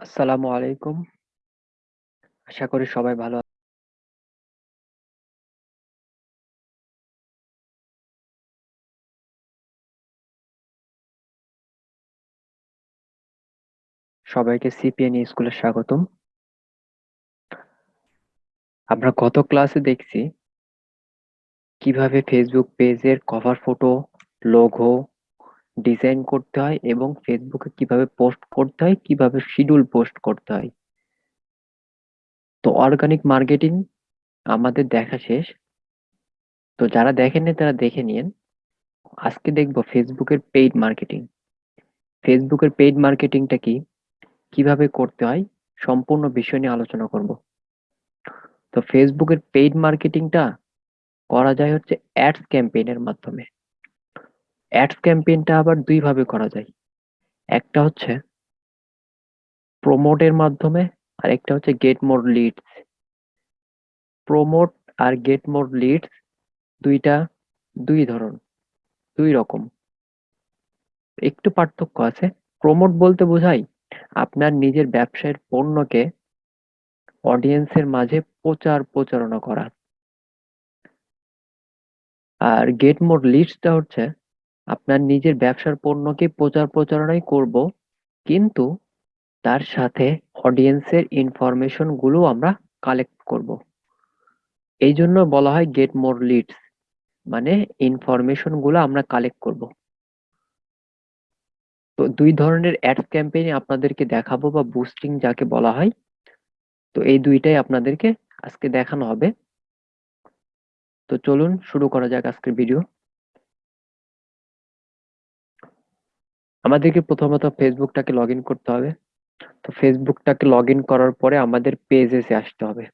আসসালামু আলাইকুম। আশা করি সবাই ভালো সবাইকে সিপিএন স্কুলে স্বাগতম। আমরা গত ক্লাসে দেখছি কীভাবে ফেসবুক পেজের কভার ফটো, লোগো ডিজাইন করতে হয় এবং ফেসবুকে কীভাবে পোস্ট করতে হয়, কীভাবে শিডিউল পোস্ট করতে হয়। তো অর্গানিক মার্কেটিং আমাদের দেখা শেষ। তো যারা দেখেননি তারা দেখে নিয়েন। আজকে দেখব ফেসবুকের পেইড মার্কেটিং। ফেসবুকের পেইড মার্কেটিংটা কি? কীভাবে করতে হয়? সম্পূর্ণ বিষয় নিয়ে আলোচনা করব। তো ফেসবুকের পেইড মার্কেটিংটা করা যায় হচ্ছে অ্যাডস ক্যাম্পেইনের মাধ্যমে। অ্যাডস ক্যাম্পেইনটা আবার দুই ভাবে করা যায়। একটা হচ্ছে প্রমোটের মাধ্যমে, আর একটা হচ্ছে গেট মোর লিডস। প্রমোট আর গেট মোর লিডস দুইটা, দুই ধরন, দুই রকম একটু পার্থক্য আছে প্রমোট বলতে বোঝায় আপনার নিজের ব্যবসায়ের পণ্যকে অডিয়েন্সের মাঝে প্রচার প্রচারণা করা আর গেট মোর লিডসটা হচ্ছে আপনার নিজের ব্যবসার পণ্যকে প্রচার প্রচারণাই করব, কিন্তু তার সাথে অডিয়েন্সের ইনফরমেশনগুলো আমরা কালেক্ট করব। এই জন্য বলা হয় গেট মোর লিডস মানে ইনফরমেশনগুলো আমরা কালেক্ট করব। তো দুই ধরনের অ্যাডস ক্যাম্পেইন আপনাদেরকে দেখাবো বা বুস্টিং যাকে বলা হয়। তো এই দুইটাই আপনাদেরকে আজকে দেখানো হবে। তো চলুন শুরু করা যাক আজকের ভিডিও আমাদেরকে প্রথমত ফেসবুকটাকে লগ করতে হবে। তো ফেসবুকটাকে লগ করার পরে আমাদের পেজেসে আসতে হবে।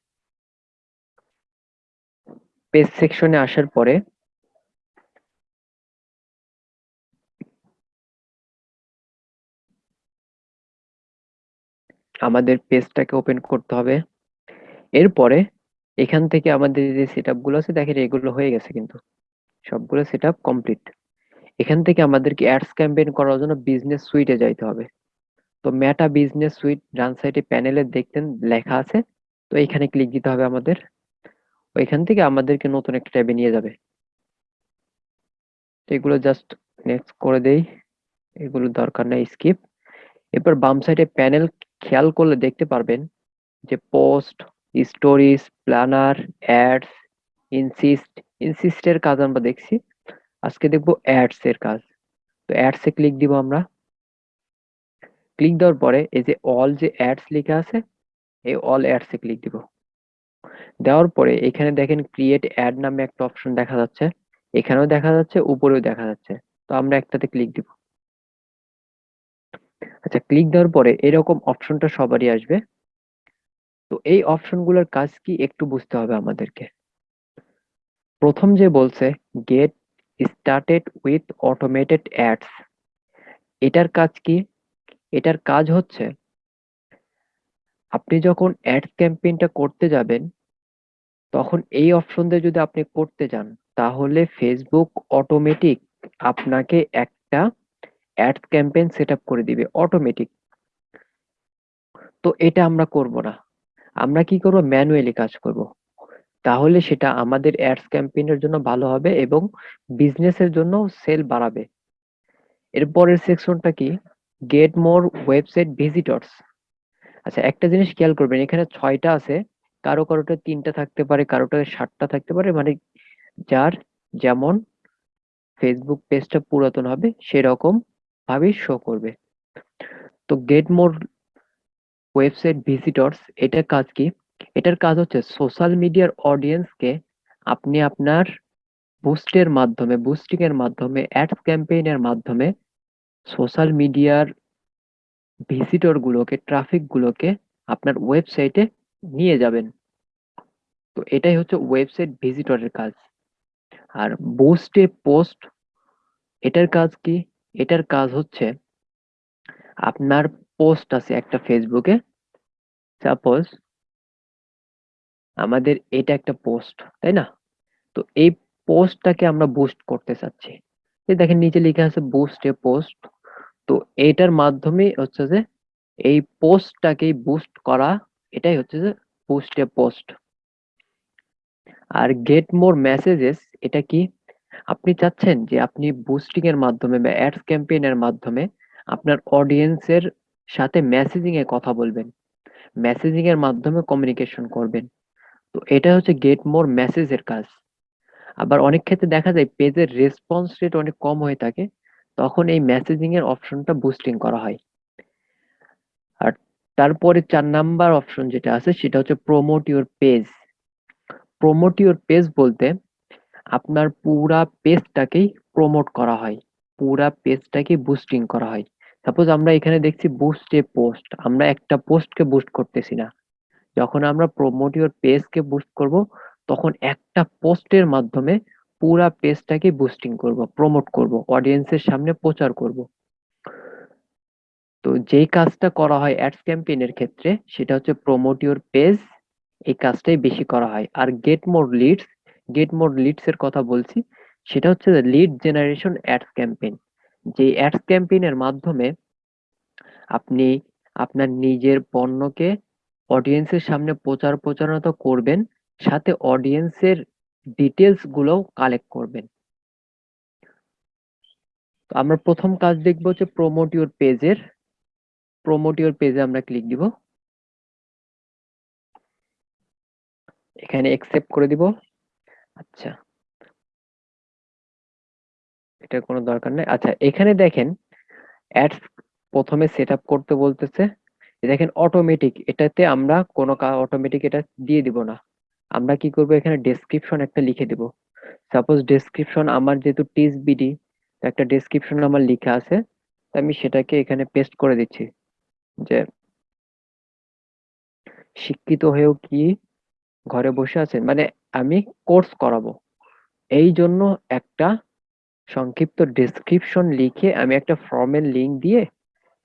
পেজ সেকশনে আসার পরে আমাদের পেজটাকে ওপেন করতে হবে। এরপরে এখান থেকে আমাদের যে সেট আছে, দেখেন এগুলো হয়ে গেছে কিন্তু। সবগুলো সেট কমপ্লিট এখান থেকে আমাদেরকে অ্যাডস ক্যাম্পেইন করার জন্য বিজনেস সুইটে যাইতে হবে। তো মেটা বিজনেস সুইট ডান সাইডে প্যানেলে দেখতেন, লেখা আছে। তো এখানে ক্লিক দিতে হবে আমাদের। ওইখান থেকে আমাদেরকে নতুন একটা ট্যাবে নিয়ে যাবে। এগুলো জাস্ট নেক্সট করে দেই। এগুলো দরকার নাই স্কিপ এরপর বাম সাইডে প্যানেল খেয়াল করলে দেখতে পারবেন যে post stories planner ads insist ইনসিস্টের কাজ আমরা দেখছি। আজকে দেখব অ্যাডস এর কাজ। তো অ্যাডস এ ক্লিক দিব আমরা। ক্লিক দেওয়ার পরে এই যে অল যে অ্যাডস লেখা আছে, এই অল অ্যাডস এ ক্লিক দিব। দেওয়ার পরে এখানে দেখেন ক্রিয়েট অ্যাড নামে একটা অপশন দেখা যাচ্ছে। এখানেও দেখা যাচ্ছে, উপরেও দেখা যাচ্ছে। তো আমরা একটাতে ক্লিক দিব। আচ্ছা ক্লিক দেওয়ার পরে এরকম অপশনটা সবারই আসবে। তো এই অপশনগুলোর কাজ কি একটু বুঝতে হবে আমাদেরকে। প্রথম যে বলছে get started with automated ads এটার কাজ কি? এটার কাজ হচ্ছে, আপনি যখন অ্যাডস ক্যাম্পেইনটা করতে যাবেন, তখন এই অপশন দিয়ে যদি আপনি করতে যান, তাহলে ফেসবুক অটোমেটিক আপনাকে একটা অ্যাডস ক্যাম্পেইন সেট করে দিবে অটোমেটিক তো এটা আমরা করব না। আমরা কি করব? ম্যানুয়ালি কাজ করব। তাহলে সেটা আমাদের অ্যাডস ক্যাম্পেইনের জন্য ভালো হবে এবং বিজনেসের জন্য সেল বাড়াবে। এরপরের সেকশনটা কি? গেট মোর ওয়েবসাইট ভিজিটরস আচ্ছা একটা জিনিস খেয়াল করবেন, এখানে ছয়টা আছে। কারও কারোটা তিনটা থাকতে পারে, কারোটা সাতটা থাকতে পারে। মানে যার যেমন ফেসবুক পেজটা পুরাতন হবে, সেরকম ভাবেই শো করবে। তো গেট মোর ওয়েবসাইট ভিজিটরস এটা কাজ কি? এটার কাজ হচ্ছে সোশ্যাল মিডিয়ার অডিয়েন্সকে আপনি আপনার বুস্টের মাধ্যমে বুস্টিং এর মাধ্যমে অ্যাডস ক্যাম্পেইনের মাধ্যমে সোশ্যাল মিডিয়ার ভিজিটর গুলোকে ট্রাফিক গুলোকে আপনার ওয়েবসাইটে নিয়ে যাবেন। তো এটাই হচ্ছে ওয়েবসাইট ভিজিটরের কাজ। আর বুস্টে পোস্ট এটার কাজ কি? এটার কাজ হচ্ছে আপনার পোস্ট আছে একটা ফেসবুকে সাপোজ আমাদের এটা একটা পোস্ট তাই না? তো এই পোস্টটাকে আমরা বুস্ট করতে চাচ্ছি। এই দেখেন, নিচে লেখা আছে বুস্ট এ পোস্ট তো এটার মাধ্যমে হচ্ছে যে এই পোস্টটাকেই বুস্ট করা, এটাই হচ্ছে যে বুস্ট এ পোস্ট আর গেট মোর মেসেজেস এটা কি? আপনি চাচ্ছেন যে আপনি বুস্টিং এর মাধ্যমে বা অ্যাডস ক্যাম্পেইন এর মাধ্যমে আপনার অডিয়েন্সের সাথে মেসেজিং এ কথা বলবেন। মেসেজিং এর মাধ্যমে কমিউনিকেশন করবেন। তো এটা হচ্ছে গেট মোর মেসেজ এর কাজ। আবার অনেক ক্ষেত্রে দেখা যায় পেজের রেসপন্স রেট অনেক কম হয়ে থাকে, তখন এই মেসেজিং এর অপশনটা বুস্টিং করা হয়। আর তারপরে চার নাম্বার অপশন যেটা আছে, সেটা হচ্ছে promote your page promote your page বলতে আপনার পুরা পেজটাকেই প্রমোট করা হয়, পুরা পেজটাকে বুস্টিং করা হয়। সাপোজ আমরা এখানে দেখছি বুস্ট এ পোস্ট আমরা একটা পোস্টকে বুস্ট করতেছি না। যখন আমরা প্রমোট ইউর পেজকে বুস্ট করব, তখন একটা পোস্টের মাধ্যমে পুরা পেজটাকে বুস্টিং করব প্রমোট করব অডিয়েন্সের সামনে প্রচার করব। তো যেই কাজটা করা হয় অ্যাডস ক্যাম্পেইনের ক্ষেত্রে, সেটা হচ্ছে প্রমোট ইউর পেজ এই কাজটাই বেশি করা হয়। আর get more leads get more leads এর কথা বলছি, সেটা হচ্ছে লিড জেনারেশন অ্যাডস ক্যাম্পেইন যে অ্যাডস ক্যাম্পেইনের মাধ্যমে আপনি আপনার নিজের পণ্যকে অডিয়েন্সের সামনে প্রচার প্রচারণা তো করবেন, সাথে অডিয়েন্সের ডিটেলস গুলোও কালেক্ট করবেন। তো আমরা প্রথম কাজ দেখব হচ্ছে প্রমোট ইউর পেজের প্রমোট ইউর পেজে আমরা ক্লিক দিব। এখানে অ্যাকসেপ্ট করে দিব। আচ্ছা। এটা কোনো দরকার নাই। আচ্ছা এখানে দেখেন অ্যাডস প্রথমে সেটআপ করতে বলতেছে। দেখেন অটোমেটিক এটাতে আমরা কোনো অটোমেটিক এটা দিয়ে দিব না। আমরা কি করব? এখানে ডেসক্রিপশন একটা লিখে দিব। সাপোজ ডেসক্রিপশন আমার যেহেতু টিস বিডি একটা ডেসক্রিপশন আমার লেখা আছে আমি সেটাকে এখানে পেস্ট করে দিচ্ছি। যে শিক্ষিত হয়েও কি ঘরে বসে আছেন মানে আমি কোর্স করাবো। এই জন্য একটা সংক্ষিপ্ত ডেসক্রিপশন লিখে আমি একটা ফর্মের লিংক দিয়ে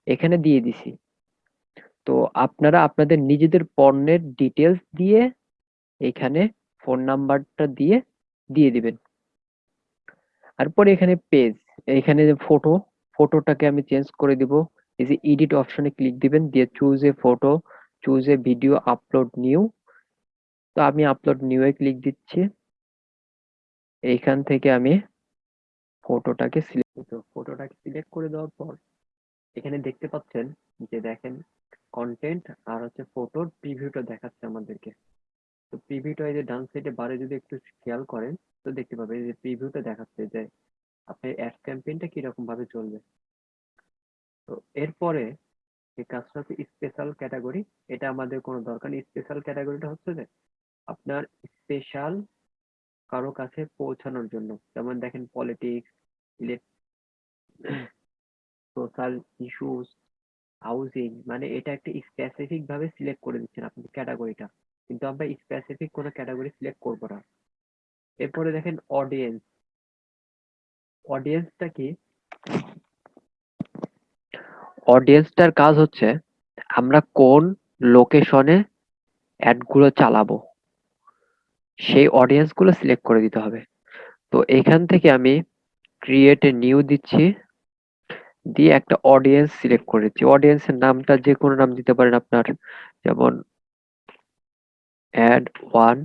এখানে দিয়ে দিছি। তো আপনারা আপনাদের নিজেদের পণ্যের ডিটেলস দিয়ে এখানে ফোন নাম্বারটা দিয়ে দিয়ে দিবেন। তারপরে এখানে পেজ এখানে যে ফটো ফটোটাকে আমি চেঞ্জ করে দিব। এই যে এডিট অপশনে ক্লিক দিবেন, দিয়ে choose a photo choose a video upload new তো আমি আপলোড নিউ এ ক্লিক দিচ্ছি। এইখান থেকে আমি ফটোটাকে সিলেক্ট ফটোটাকে সিলেক্ট করে দেওয়ার পর, এখানে দেখতে পাচ্ছেন যে দেখেন কন্টেন্ট আর হচ্ছে ফটোর প্রিভিউটা দেখাচ্ছে আমাদেরকে। তো প্রিভিউটা এই যে ডান সাইডে বারে যদি একটু খেয়াল করেন, তো দেখতে পাবেন যে প্রিভিউটা দেখাচ্ছে যে আপনার অ্যাড ক্যাম্পেইনটা কীরকম ভাবে চলবে। তো এরপরে এই কাজটা হচ্ছে স্পেশাল ক্যাটাগরি এটা আমাদের কোনো দরকার নেই। স্পেশাল ক্যাটাগরিটা হচ্ছে যে আপনার স্পেশাল কারও কাছে পৌঁছানোর জন্য। যেমন দেখেন পলিটিক্স ইলেক সোশ্যাল ইস্যুস হাউজিং মানে এটা একটা স্পেসিফিক ভাবে সিলেক্ট করে দিচ্ছেন আপনি ক্যাটাগরিটা কিন্তু আমরা স্পেসিফিক কোনো ক্যাটাগরি সিলেক্ট করব না। এরপরে দেখেন অডিয়েন্স অডিয়েন্সটা কি? অডিয়েন্সটার কাজ হচ্ছে আমরা কোন লোকেশনে অ্যাডগুলো চালাবো। সেই অডিয়েন্সগুলো সিলেক্ট করে দিতে হবে। তো এখান থেকে আমি ক্রিয়েট এ নিউ দিচ্ছি। দিয়ে একটা অডিয়েন্স সিলেক্ট করেছি অডিয়েন্সের নামটা যে কোনো নাম দিতে পারেন আপনার। যেমন অ্যাড ওয়ান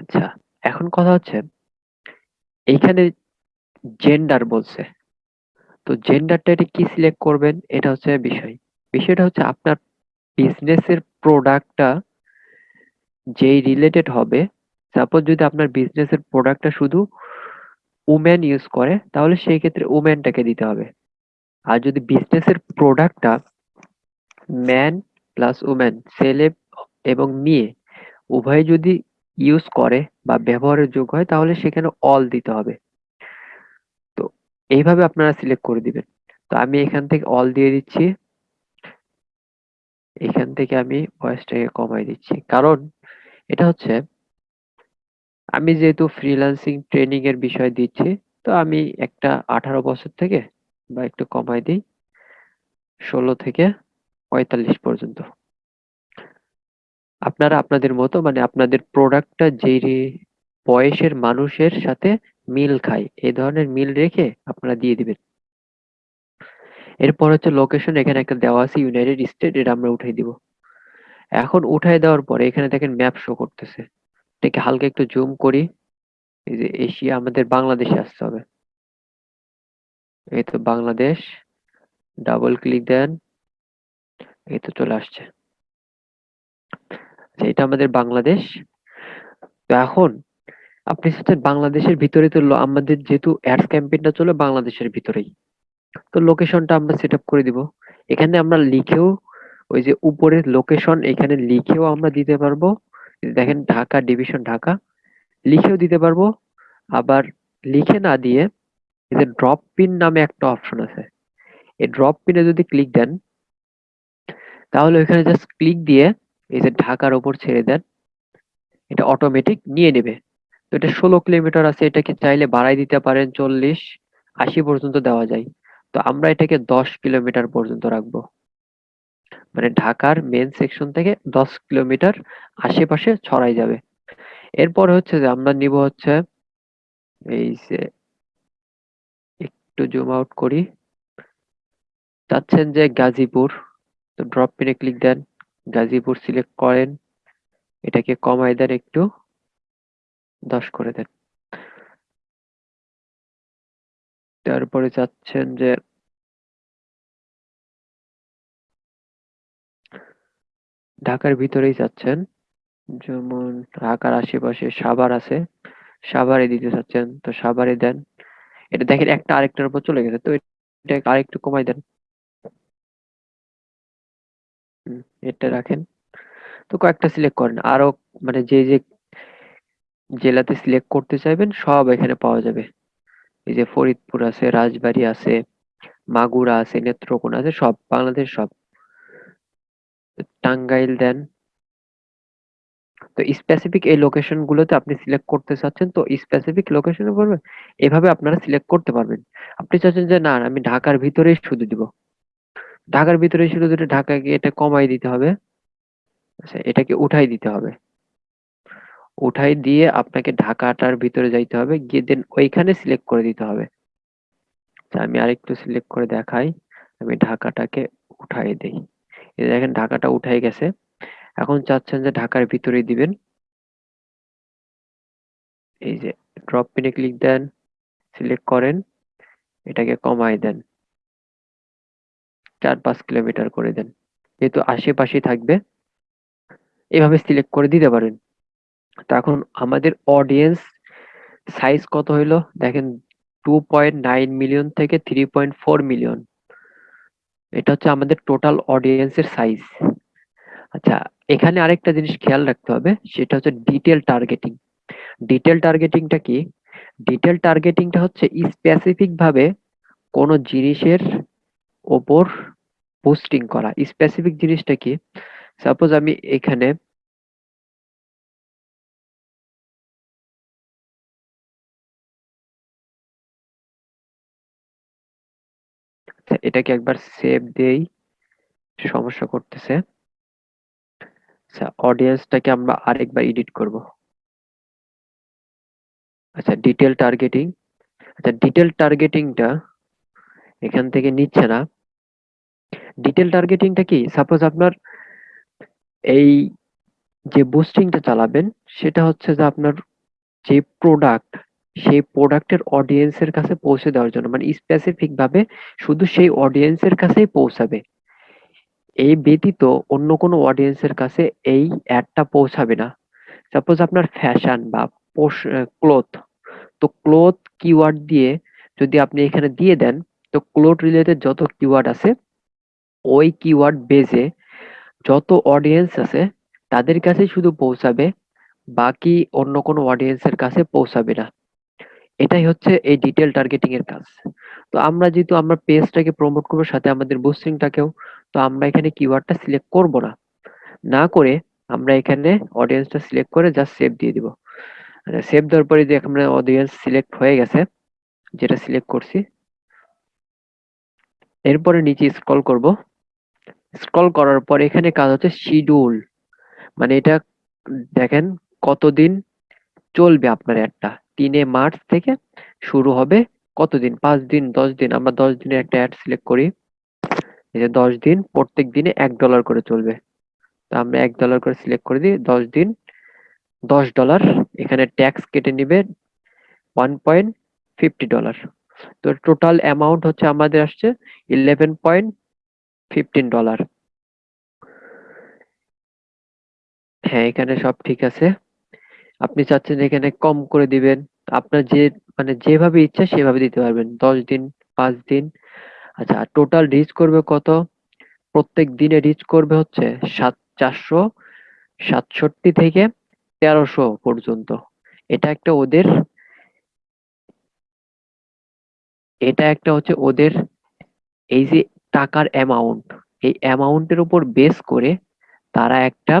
আচ্ছা এখন কথা হচ্ছে, এইখানে জেন্ডার বলছে। তো জেন্ডারটা এটা কি সিলেক্ট করবেন? এটা হচ্ছে বিষয়। বিষয়টা হচ্ছে আপনার বিজনেসের প্রোডাক্টটা যেই রিলেটেড হবে সাপোজ যদি আপনার বিজনেসের প্রোডাক্টটা শুধু উমেন ইউজ করে, তাহলে সেই ক্ষেত্রে উমেনটাকে দিতে হবে। আর যদি বিজনেসের প্রোডাক্টটা ম্যান প্লাস উমেন ছেলে এবং মেয়ে উভয় যদি ইউজ করে বা ব্যবহারের যোগ্য হয়, তাহলে সেখানে অল দিতে হবে। তো এইভাবে আপনারা সিলেক্ট করে দিবেন। তো আমি এখান থেকে অল দিয়ে দিচ্ছি। এখান থেকে আমি ভয়েসটাকে কমাই দিচ্ছি। কারণ এটা হচ্ছে, আমি যেহেতু ফ্রিল্যান্সিং ট্রেনিং এর বিষয় দিচ্ছি, তো আমি একটা আঠারো বছর থেকে বা একটু কমাই দিই, ষোলো থেকে পঁয়তাল্লিশ পর্যন্ত। আপনারা আপনাদের মতো মানে আপনাদের প্রোডাক্টটা যে বয়সের মানুষের সাথে মিল খায়, এই ধরনের মিল রেখে আপনারা দিয়ে দিবেন। এরপর হচ্ছে লোকেশন এখানে একটা দেওয়া আছে ইউনাইটেড স্টেট এটা আমরা উঠাই দিব। এখন উঠাই দেওয়ার পরে এখানে দেখেন ম্যাপ শো করতেছে। এটাকে হালকা একটু জুম করি, এই যে এশিয়া, আমাদের বাংলাদেশে আসতে হবে। এই তো বাংলাদেশ। ডাবল ক্লিক দেন। এই তো চলে আসছে। আচ্ছা, এটা আমাদের বাংলাদেশ। তো এখন আপনি চাচ্ছেন বাংলাদেশের ভিতরে তো আমাদের যেহেতু অ্যাডস ক্যাম্পেইনটা চলে বাংলাদেশের ভিতরেই। তো লোকেশনটা আমরা সেট করে দিব। এখানে আমরা লিখেও ওই যে উপরের লোকেশন এখানে লিখেও আমরা দিতে পারব। দেখেন ঢাকা ডিভিশন ঢাকা। লিখেও দিতে পারব। আবার লিখে না দিয়ে এই যে ড্রপ পিন নামে একটা অপশন আছে। এই ড্রপ পিনে যদি ক্লিক দেন, তাহলে ওইখানে জাস্ট ক্লিক দিয়ে এই যে ঢাকার ওপর ছেড়ে দেন, এটা অটোমেটিক নিয়ে নেবে। তো এটা ষোলো কিলোমিটার আছে, এটাকে চাইলে বাড়াই দিতে পারেন চল্লিশ, আশি পর্যন্ত দেওয়া যায়। তো আমরা এটাকে দশ কিলোমিটার পর্যন্ত রাখব। মানে ঢাকার মেন সেকশন থেকে দশ কিলোমিটার আশেপাশে ছড়াই যাবে। এরপর হচ্ছে যে আমরা নিব হচ্ছে এই যে একটু জুম আউট করি। চাচ্ছেন যে গাজীপুর, তো ড্রপ পিনে ক্লিক দেন। গাজীপুর সিলেক্ট করেন। এটাকে কমাই দেন একটু। দশ করে দেন। তারপরে চাচ্ছেন যে ঢাকার ভিতরেই চাচ্ছেন। যেমন ঢাকার আশেপাশে সাভার আছে। সাভারে দিতে চাচ্ছেন, তো সাভারে দেন। এটা দেখেন একটা আরেকটার উপর চলে গেছে, তো এটা আরেকটু কমাই দেন। এটা রাখেন। তো কয়েকটা সিলেক্ট করেন। আরও মানে যে যে জেলাতে সিলেক্ট করতে চাইবেন, সব এখানে পাওয়া যাবে। এই যে ফরিদপুর আছে, রাজবাড়ী আছে, মাগুরা আছে, নেত্রকোনা আছে, সব, বাংলাদেশ সব। টাঙ্গাইল দেন তো স্পেসিফিক এই লোকেশন গুলোতে আপনি সিলেক্ট করতে চাচ্ছেন তো স্পেসিফিক লোকেশনে বলবেন এভাবে আপনারা সিলেক্ট করতে পারবেন। আপনি চাচ্ছেন যে না আমি ঢাকার ভিতরেই শুধু দিব। ঢাকার ভিতরে শুধু দিলে ঢাকাকে এটা কমাই দিতে হবে আচ্ছা এটাকে উঠাই দিতে হবে। উঠাই দিয়ে আপনাকে ঢাকাটার ভিতরে যাইতে হবে গিয়ে দেন ওইখানে সিলেক্ট করে দিতে হবে। আচ্ছা, আমি আরেকটু সিলেক্ট করে দেখাই আমি ঢাকাটাকে উঠাই দেই। দেখেন ঢাকাটা উঠাই গেছে। এখন চাচ্ছেন যে ঢাকার ভিতরে দিবেন। এই যে ড্রপ পিনে ক্লিক দেন সিলেক্ট করেন, এটাকে কমাই দেন। চার পাঁচ কিলোমিটার করে দেন। যেহেতু আশেপাশে থাকবে, এভাবে সিলেক্ট করে দিতে পারেন। তো এখন আমাদের অডিয়েন্স সাইজ কত হইল? দেখেন টু পয়েন্ট নাইন মিলিয়ন থেকে থ্রি পয়েন্ট ফোর মিলিয়ন এটা হচ্ছে আমাদের টোটাল অডিয়েন্সের সাইজ আচ্ছা এখানে আরেকটা জিনিস খেয়াল রাখতে হবে সেটা হচ্ছে ডিটেল টার্গেটিং ডিটেল টার্গেটিংটা কি? ডিটেল টার্গেটিংটা হচ্ছে স্পেসিফিক ভাবে কোনো জিনিসের ওপর পোস্টিং করা। স্পেসিফিক জিনিসটা কি? সাপোজ আমি এখানে আচ্ছা, এটাকে একবার সেভ দেই সমস্যা করতেছে। আচ্ছা অডিয়েন্সটাকে আমরা আরেকবার এডিট করব। আচ্ছা ডিটেল টার্গেটিং আচ্ছা ডিটেল টার্গেটিংটা এখান থেকে নিচ্ছে না। ডিটেল টার্গেটিংটা কি? সাপোজ আপনার এই যে বুস্টিংটা চালাবেন, সেটা হচ্ছে যে আপনার যে প্রোডাক্ট সেই প্রোডাক্টের অডিয়েন্সের কাছে পৌঁছে দেওয়ার জন্য। মানে স্পেসিফিক ভাবে শুধু সেই অডিয়েন্সের কাছেই পৌঁছাবে। এই ব্যতীত অন্য কোনো অডিয়েন্সের কাছে এই অ্যাডটা পৌঁছাবে না। সাপোজ আপনার ফ্যাশন বা ক্লোথ তো ক্লোথ কিওয়ার্ড দিয়ে যদি আপনি এখানে দিয়ে দেন, তো ক্লোথ রিলেটেড যত কিওয়ার্ড আছে, ওই কিওয়ার্ড বেজে যত অডিয়েন্স আছে, তাদের কাছে শুধু পৌঁছাবে, বাকি অন্য কোনো অডিয়েন্সের কাছে পৌঁছাবে না। এটাই হচ্ছে এই ডিটেল টার্গেটিং এর কাজ। তো আমরা যেহেতু আমরা পেজটাকে প্রমোট করব, সাথে আমাদের বুস্টিংটাকেও তো আমরা এখানে কিওয়ার্ডটা সিলেক্ট করব না। না করে আমরা এখানে অডিয়েন্সটা সিলেক্ট করে জাস্ট সেভ দিয়ে দিব। সেভ দেওয়ার পরে যে আমরা অডিয়েন্স সিলেক্ট হয়ে গেছে, যেটা সিলেক্ট করছি, এরপরে নিচে স্ক্রল করব। স্ক্রল করার পর এখানে কাজ হচ্ছে শিডিউল মানে এটা দেখেন কতদিন চলবে আপনার অ্যাডটা তিনে মার্চ থেকে শুরু হবে কতদিন? পাঁচ দিন, দশ দিন। আমরা দশ দিনের একটা অ্যাড সিলেক্ট করি। এই যে দশ দিন, প্রত্যেক দিনে এক ডলার করে চলবে। তো আমরা এক ডলার করে সিলেক্ট করে দিই, দশ দিন, দশ ডলার এখানে ট্যাক্স কেটে নিবে ওয়ান পয়েন্ট ফিফটি ডলার তো টোটাল অ্যামাউন্ট হচ্ছে আমাদের আসছে ইলেভেন পয়েন্ট ফিফটিন ডলার হ্যাঁ এখানে সব ঠিক আছে। আপনি চাচ্ছেন এখানে কম করে দিবেন, আপনার যে মানে যেভাবে ইচ্ছা সেভাবে দিতে পারবেন। দশ দিন, পাঁচ দিন। আচ্ছা টোটাল রিচ করবে কত? প্রত্যেক দিনে রিচ করবে হচ্ছে সাত, চারশো সাতষট্টি থেকে তেরোশো পর্যন্ত। এটা একটা ওদের, এটা একটা হচ্ছে ওদের এই যে টাকার অ্যামাউন্ট এই অ্যামাউন্টের উপর বেস করে তারা একটা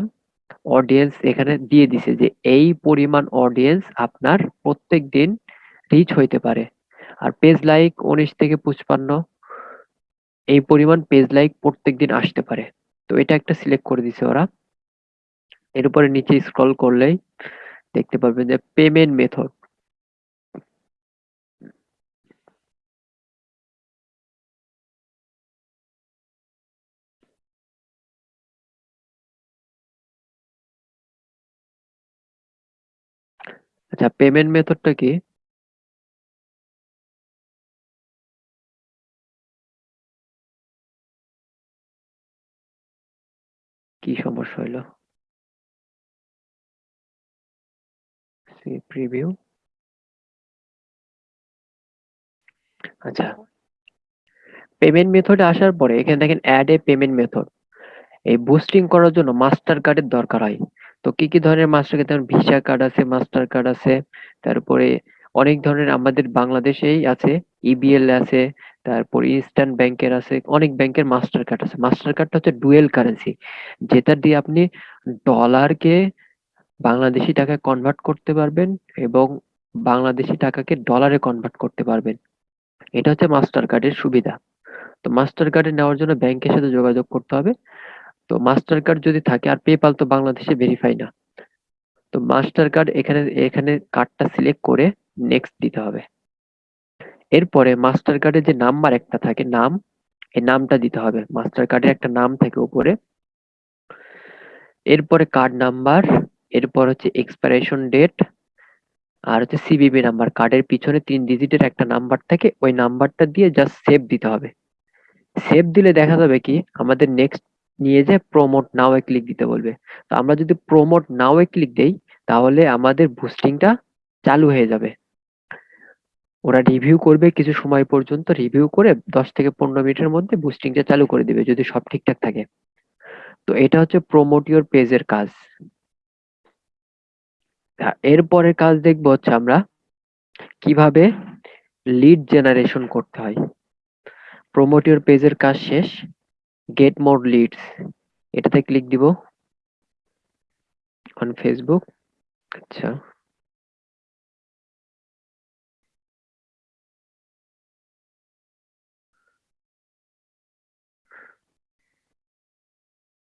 অডিয়েন্স এখানে দিয়ে দিছে যে এই পরিমাণ অডিয়েন্স আপনার প্রত্যেক দিন রিচ হইতে পারে। আর পেজ লাইক উনিশ থেকে পঁচপান্ন, এই পরিমাণ পেজ লাইক প্রত্যেক দিন আসতে পারে। তো এটা একটা সিলেক্ট করে দিছে ওরা। এর উপরে নিচে স্ক্রল করলেই দেখতে পারবেন যে পেমেন্ট মেথড আচ্ছা পেমেন্ট মেথডটা কি? কি সমস্যা হইল? প্রিভিউ আচ্ছা পেমেন্ট মেথডে আসার পরে এখানে দেখেন অ্যাড এ পেমেন্ট মেথড এই বুস্টিং করার জন্য মাস্টার কার্ডের দরকার হয়। তো কি কি ধরনের মাস্টার কার্ড যেমন ভিসা কার্ড আছে মাস্টার কার্ড আছে, তারপরে অনেক ধরনের আমাদের বাংলাদেশেই আছে ইবিএল আছে, তারপর ইস্টার্ন ব্যাংকের আছে, অনেক ব্যাংকের মাস্টার কার্ড আছে। মাস্টার কার্ডটা হচ্ছে ডুয়েল কারেন্সি যেটা দিয়ে আপনি ডলারকে বাংলাদেশি টাকায় কনভার্ট করতে পারবেন এবং বাংলাদেশি টাকাকে ডলারে কনভার্ট করতে পারবেন। এটা হচ্ছে মাস্টার কার্ডের সুবিধা। তো মাস্টার কার্ডে নেওয়ার জন্য ব্যাংকের সাথে যোগাযোগ করতে হবে। তো মাস্টার কার্ড যদি থাকে, আর পেপাল তো বাংলাদেশে ভেরিফাই না, তো মাস্টার কার্ড এখানে এখানে কার্ডটা সিলেক্ট করে নেক্সট দিতে হবে। এরপরে মাস্টার কার্ডের যে নাম্বার একটা থাকে, নাম, এই নামটা দিতে হবে। মাস্টার কার্ডের একটা নাম থাকে উপরে। এরপরে কার্ড নাম্বার এরপর হচ্ছে এক্সপাইরেশন ডেট আর হচ্ছে সিবিবি নাম্বার কার্ডের পিছনে তিন ডিজিটের একটা নাম্বার থাকে, ওই নাম্বারটা দিয়ে জাস্ট সেভ দিতে হবে। সেভ দিলে দেখা যাবে কি, আমাদের নেক্সট নিয়ে যে প্রমোট নাও এ ক্লিক দিতে বলবে। তো আমরা যদি প্রমোট নাও এ ক্লিক দেই, তাহলে আমাদের বুস্টিংটা চালু হয়ে যাবে। ওরা রিভিউ করবে কিছু সময় পর্যন্ত রিভিউ করে দশ থেকে পনেরো মিনিটের মধ্যে বুস্টিংটা চালু করে দিবে, যদি সব ঠিকঠাক থাকে। তো এটা হচ্ছে প্রমোট ইউর পেজের কাজ। এরপরের কাজ দেখব হচ্ছে আমরা কীভাবে লিড জেনারেশন করতে হয়। প্রমোট ইউর পেজের কাজ শেষ। গেট মোর লিডস এটাতে ক্লিক দিব অন ফেসবুক আচ্ছা।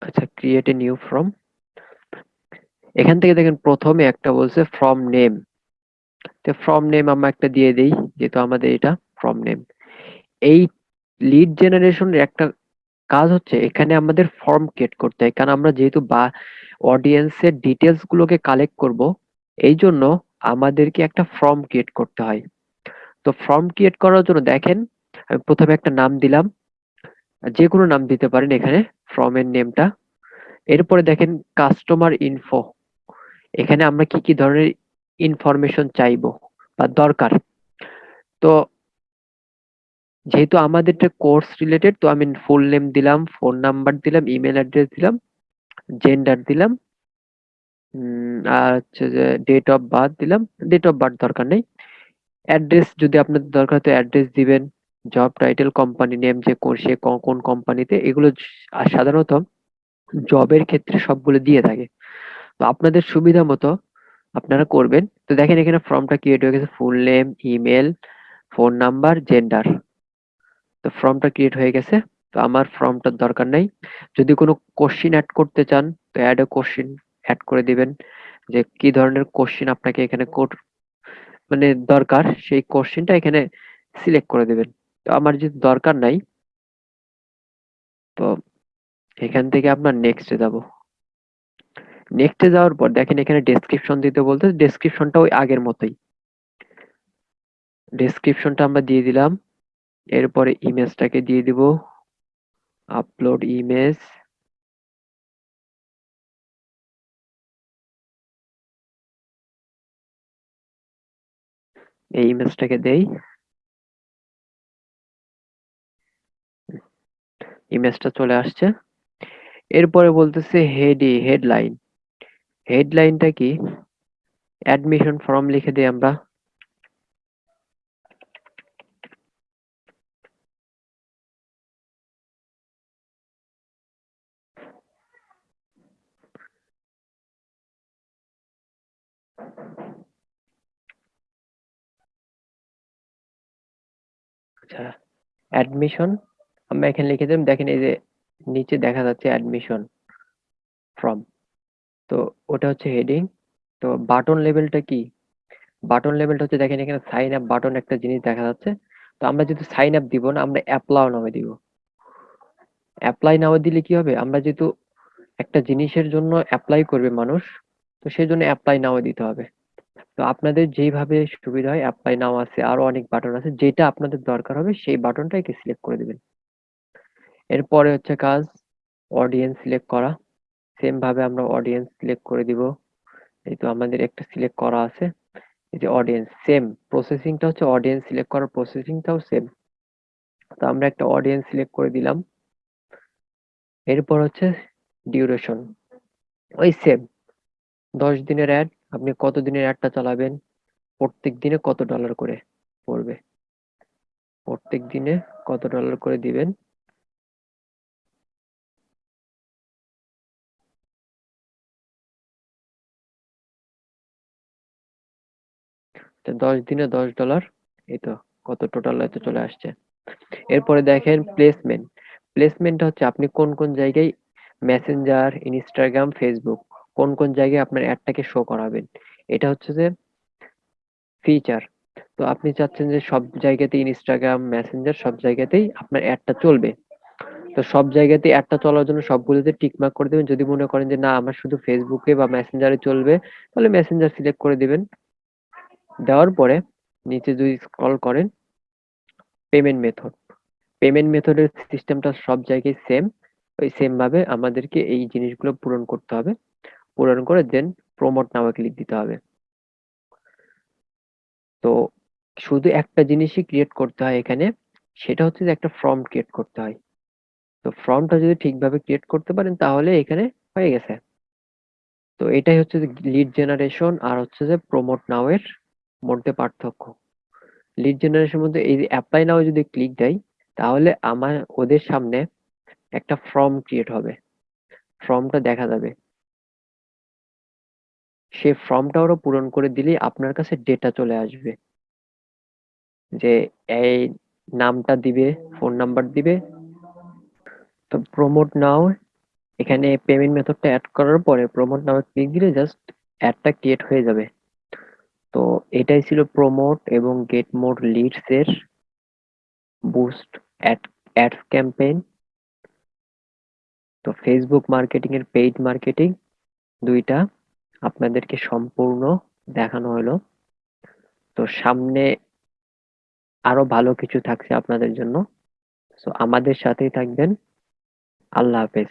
আচ্ছা ক্রিয়েট এ নিউ ফর্ম এখান থেকে দেখেন প্রথমে একটা বলছে ফ্রম নেম তো ফ্রম নেম আমরা একটা দিয়ে দেই, যেহেতু আমাদের এটা ফ্রম নেম এই লিড জেনারেশনের একটা কাজ হচ্ছে এখানে আমাদের ফর্ম ক্রিয়েট করতে হয়। কারণ আমরা যেহেতু বা অডিয়েন্সের ডিটেলস গুলোকে কালেক্ট করব, এই জন্য আমাদেরকে একটা ফর্ম ক্রিয়েট করতে হয়। তো ফর্ম ক্রিয়েট করার জন্য দেখেন, আমি প্রথমে একটা নাম দিলাম। যে কোনো নাম দিতে পারেন এখানে ফর্মের নেমটা এরপরে দেখেন কাস্টমার ইনফো এখানে আমরা কি কি ধরনের ইনফরমেশন চাইব বা দরকার। তো যেহেতু আমাদের কোর্স রিলেটেড তো আমি ফুল নেম দিলাম ফোন নাম্বার দিলাম ইমেল অ্যাড্রেস দিলাম জেন্ডার দিলাম আর হচ্ছে যে ডেট অফ বার্থ দিলাম ডেট অফ বার্থ দরকার নেই। অ্যাড্রেস যদি আপনাদের দরকার হয় তো অ্যাড্রেস দিবেন জব টাইটেল কোম্পানি নেম যে সে কোন কোম্পানিতে এগুলো সাধারণত জবের ক্ষেত্রে সবগুলো দিয়ে থাকে। তো আপনাদের সুবিধা মতো আপনারা করবেন। তো দেখেন এখানে ফর্মটা ক্রিয়েট হয়ে গেছে full name email phone number gender তো ফর্মটা ক্রিয়েট হয়ে গেছে। তো আমার ফর্মটার দরকার নাই। যদি কোনো কোশ্চিন অ্যাড করতে চান, তো অ্যাড এ কোশ্চিন অ্যাড করে দিবেন যে কি ধরনের কোশ্চিন আপনাকে এখানে কোড মানে দরকার, সেই কোশ্চিনটা এখানে সিলেক্ট করে দিবেন। তো আমার যদি দরকার নাই, তো এখান থেকে আপনার নেক্সটে যাব। নেক্সটে যাওয়ার পর দেখেন এখানে ডেসক্রিপশন দিতে বলতে ডেসক্রিপশনটা ওই আগের মতোই। ডেসক্রিপশনটা আমরা দিয়ে দিলাম। এরপরে ইমেজটাকে দিয়ে দিব। আপলোড ইমেজ এই ইমেজটাকে দেই। ইমেজটা চলে আসছে। এরপরে বলতেছে হেডি হেডলাইন হেডলাইনটা কি? অ্যাডমিশন ফর্ম লিখে দিই আমরা। আচ্ছা অ্যাডমিশন আমরা এখানে লিখে দিলাম, দেখেন এই যে নিচে দেখা যাচ্ছে অ্যাডমিশন ফর্ম তো ওটা হচ্ছে হেডিং তো বাটন লেভেলটা কি? বাটন লেভেলটা হচ্ছে দেখেন এখানে সাইন আপ বাটন একটা জিনিস দেখা যাচ্ছে, তো আমরা যেহেতু সাইন আপ দিব না, আমরা অ্যাপ্লাই নামে দিব। অ্যাপ্লাই নামে দিলে কি হবে? আমরা যেহেতু একটা জিনিসের জন্য অ্যাপ্লাই করবে মানুষ তো সেই জন্য অ্যাপ্লাই নাও দিতে হবে। তো আপনাদের যেইভাবে সুবিধা হয় অ্যাপ্লাই নাও আছে, আরও অনেক বাটন আছে, যেটা আপনাদের দরকার হবে সেই বাটনটা একে সিলেক্ট করে দিবেন। এরপরে হচ্ছে কাজ অডিয়েন্স সিলেক্ট করা। সেম ভাবে আমরা অডিয়েন্স সিলেক্ট করে দিব। এই তো আমাদের একটা সিলেক্ট করা আছে। এই যে অডিয়েন্স সেম প্রসেসিংটা হচ্ছে অডিয়েন্স সিলেক্ট করার প্রসেসিংটাও সেম তো আমরা একটা অডিয়েন্স সিলেক্ট করে দিলাম। এরপর হচ্ছে ডিউরেশন ওই সেম দশ দিনের অ্যাড আপনি কত দিনের অ্যাডটা চালাবেন? প্রত্যেক দিনে কত ডলার করে পড়বে? প্রত্যেক দিনে কত ডলার করে দিবেন? দশ দিনে দশ ডলার এই তো কত টোটাল এত চলে আসছে। এরপরে দেখেন প্লেসমেন্ট প্লেসমেন্টটা হচ্ছে আপনি কোন কোন জায়গায়? মেসেঞ্জার ইনস্টাগ্রাম ফেসবুক কোন কোন জায়গায় আপনার অ্যাডটাকে শো করাবেন? এটা হচ্ছে যে ফিচার তো আপনি চাচ্ছেন যে সব জায়গাতেই ইনস্টাগ্রাম মেসেঞ্জার সব জায়গাতেই আপনার অ্যাডটা চলবে। তো সব জায়গাতে অ্যাডটা চলার জন্য সবগুলোতে টিকমার্ক করে দেবেন। যদি মনে করেন যে না, আমার শুধু ফেসবুকে বা মেসেঞ্জারে চলবে, তাহলে মেসেঞ্জার সিলেক্ট করে দিবেন। দেওয়ার পরে নিচে যদি স্ক্রল করেন পেমেন্ট মেথড পেমেন্ট মেথডের সিস্টেমটা সব জায়গায় সেম ওই সেম ভাবে আমাদেরকে এই জিনিসগুলো পূরণ করতে হবে। পূরণ করে দেন প্রমোট নামে ক্লিক দিতে হবে। তো শুধু একটা জিনিসই ক্রিয়েট করতে হয় এখানে, সেটা হচ্ছে যে একটা ফর্ম ক্রিয়েট করতে হয়। তো ফর্মটা যদি ঠিকভাবে ক্রিয়েট করতে পারেন তাহলে এখানে হয়ে গেছে। তো এটাই হচ্ছে যে লিড জেনারেশন আর হচ্ছে যে প্রমোট নাও এর মধ্যে পার্থক্য। লিড জেনারেশন মধ্যে এই যে অ্যাপ্লাই নাও যদি ক্লিক দেয়, তাহলে আমার ওদের সামনে একটা ফর্ম ক্রিয়েট হবে। ফর্মটা দেখা যাবে। সে ফর্মটা ওরা পূরণ করে দিলেই আপনার কাছে ডেটা চলে আসবে। যে এই নামটা দিবে ফোন নাম্বার দিবে। তো প্রমোট নাও এখানে পেমেন্ট মেথডটা অ্যাড করার পরে প্রমোট নাও ক্লিক দিলে জাস্ট অ্যাডটা ক্রিয়েট হয়ে যাবে। তো এটাই ছিল প্রমোট এবং গেট মোর লিডস এর বুস্ট অ্যাড অ্যাডস ক্যাম্পেইন তো ফেসবুক মার্কেটিং এর পেইড মার্কেটিং দুইটা। আপনাদেরকে সম্পূর্ণ দেখানো হলো। তো সামনে আরও ভালো কিছু থাকছে আপনাদের জন্য। তো আমাদের সাথেই থাকবেন। আল্লাহ হাফেজ।